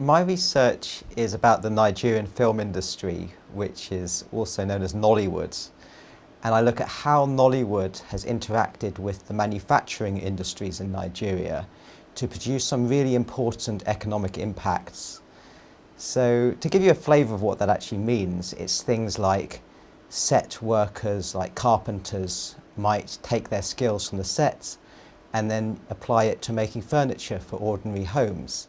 My research is about the Nigerian film industry, which is also known as Nollywood. And I look at how Nollywood has interacted with the manufacturing industries in Nigeria to produce some really important economic impacts. So to give you a flavour of what that actually means, it's things like set workers, like carpenters, might take their skills from the sets and then apply it to making furniture for ordinary homes.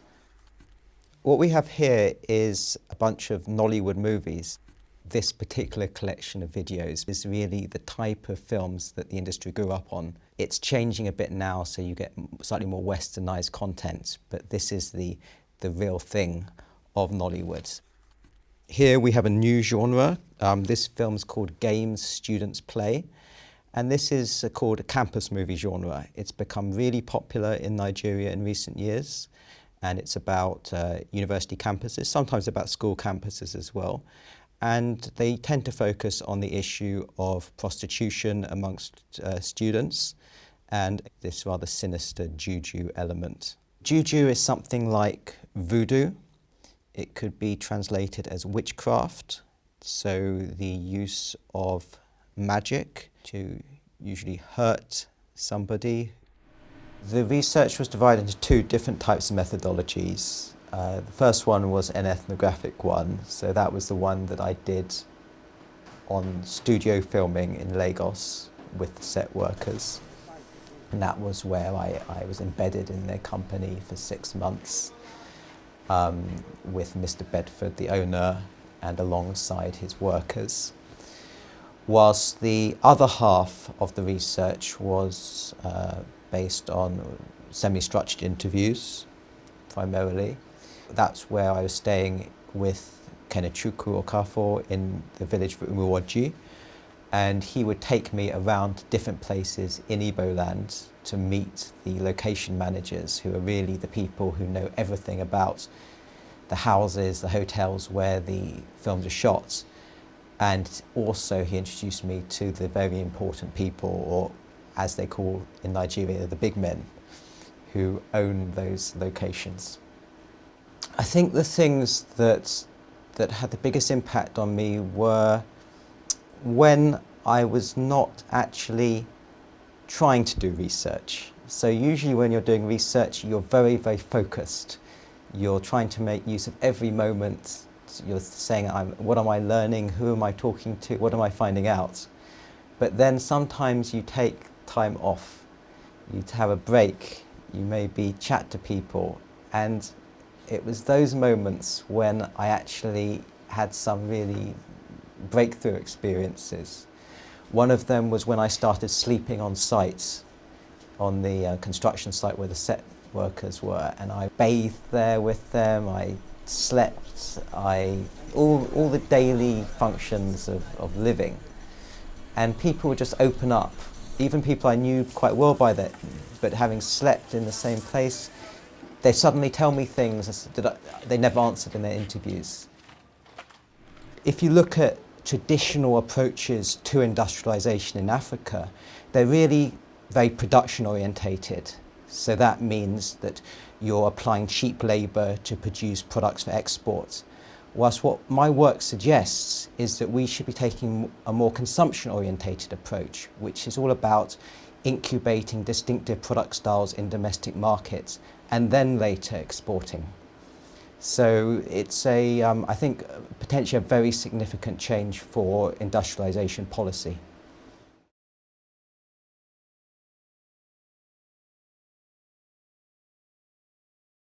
What we have here is a bunch of Nollywood movies. This particular collection of videos is really the type of films that the industry grew up on. It's changing a bit now, so you get slightly more westernized content, but this is the, the real thing of Nollywood. Here we have a new genre. Um, this film is called Games Students Play. And this is uh, called a campus movie genre. It's become really popular in Nigeria in recent years and it's about uh, university campuses, sometimes about school campuses as well. And they tend to focus on the issue of prostitution amongst uh, students and this rather sinister juju element. Juju is something like voodoo. It could be translated as witchcraft, so the use of magic to usually hurt somebody the research was divided into two different types of methodologies. Uh, the first one was an ethnographic one, so that was the one that I did on studio filming in Lagos with the set workers. And that was where I, I was embedded in their company for six months um, with Mr. Bedford, the owner, and alongside his workers. Whilst the other half of the research was uh, based on semi-structured interviews, primarily. That's where I was staying with Kenechukwu Okafor in the village of Umuoji, and he would take me around different places in Igbo land to meet the location managers who are really the people who know everything about the houses, the hotels where the films are shot. And also he introduced me to the very important people or as they call in Nigeria, the big men who own those locations. I think the things that, that had the biggest impact on me were when I was not actually trying to do research. So usually when you're doing research, you're very, very focused. You're trying to make use of every moment. You're saying, what am I learning? Who am I talking to? What am I finding out? But then sometimes you take time off. You'd have a break, you maybe chat to people. And it was those moments when I actually had some really breakthrough experiences. One of them was when I started sleeping on sites, on the uh, construction site where the set workers were, and I bathed there with them, I slept, I, all, all the daily functions of, of living. And people would just open up even people I knew quite well by then, but having slept in the same place, they suddenly tell me things that they never answered in their interviews. If you look at traditional approaches to industrialization in Africa, they're really very production orientated. So that means that you're applying cheap labor to produce products for export. Whilst what my work suggests is that we should be taking a more consumption-orientated approach, which is all about incubating distinctive product styles in domestic markets and then later exporting. So it's a, um, I think, potentially a very significant change for industrialization policy.